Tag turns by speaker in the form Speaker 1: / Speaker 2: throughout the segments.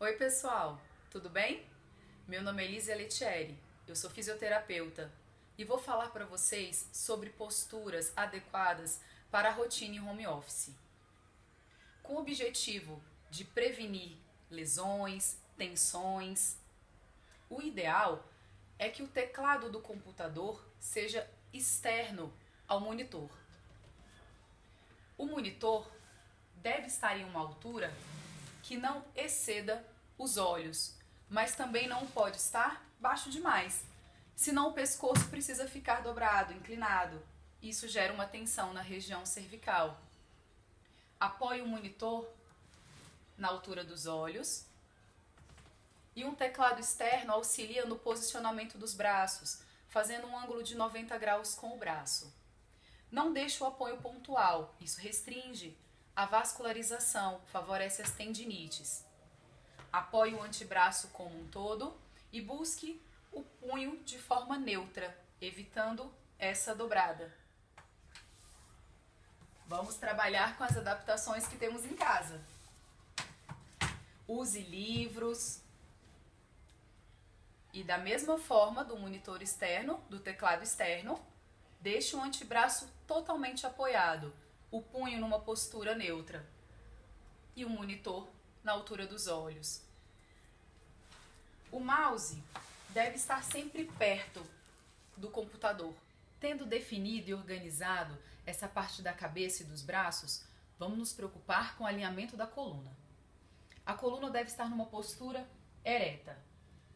Speaker 1: Oi, pessoal, tudo bem? Meu nome é Elisa Letieri, eu sou fisioterapeuta e vou falar para vocês sobre posturas adequadas para a rotina em home office. Com o objetivo de prevenir lesões, tensões, o ideal é que o teclado do computador seja externo ao monitor. O monitor deve estar em uma altura que não exceda os olhos, mas também não pode estar baixo demais, senão o pescoço precisa ficar dobrado, inclinado. Isso gera uma tensão na região cervical. Apoie o monitor na altura dos olhos e um teclado externo auxilia no posicionamento dos braços, fazendo um ângulo de 90 graus com o braço. Não deixe o apoio pontual, isso restringe a vascularização favorece as tendinites. Apoie o antebraço como um todo e busque o punho de forma neutra, evitando essa dobrada. Vamos trabalhar com as adaptações que temos em casa. Use livros. E da mesma forma do monitor externo, do teclado externo, deixe o antebraço totalmente apoiado o punho numa postura neutra e o monitor na altura dos olhos. O mouse deve estar sempre perto do computador. Tendo definido e organizado essa parte da cabeça e dos braços, vamos nos preocupar com o alinhamento da coluna. A coluna deve estar numa postura ereta,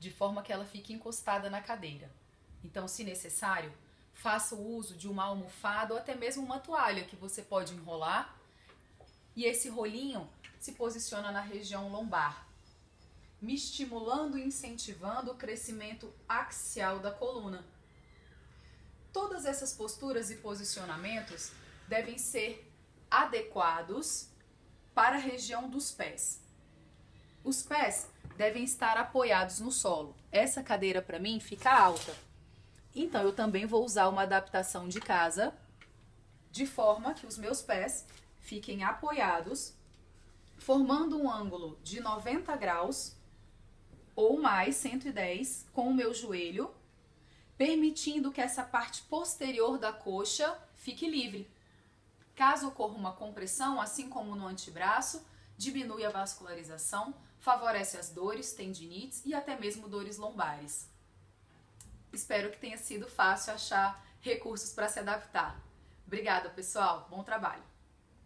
Speaker 1: de forma que ela fique encostada na cadeira. Então, se necessário, faça o uso de uma almofada ou até mesmo uma toalha que você pode enrolar e esse rolinho se posiciona na região lombar, me estimulando e incentivando o crescimento axial da coluna. Todas essas posturas e posicionamentos devem ser adequados para a região dos pés. Os pés devem estar apoiados no solo. Essa cadeira para mim fica alta então eu também vou usar uma adaptação de casa, de forma que os meus pés fiquem apoiados, formando um ângulo de 90 graus ou mais 110 com o meu joelho, permitindo que essa parte posterior da coxa fique livre. Caso ocorra uma compressão, assim como no antebraço, diminui a vascularização, favorece as dores, tendinites e até mesmo dores lombares. Espero que tenha sido fácil achar recursos para se adaptar. Obrigada, pessoal. Bom trabalho.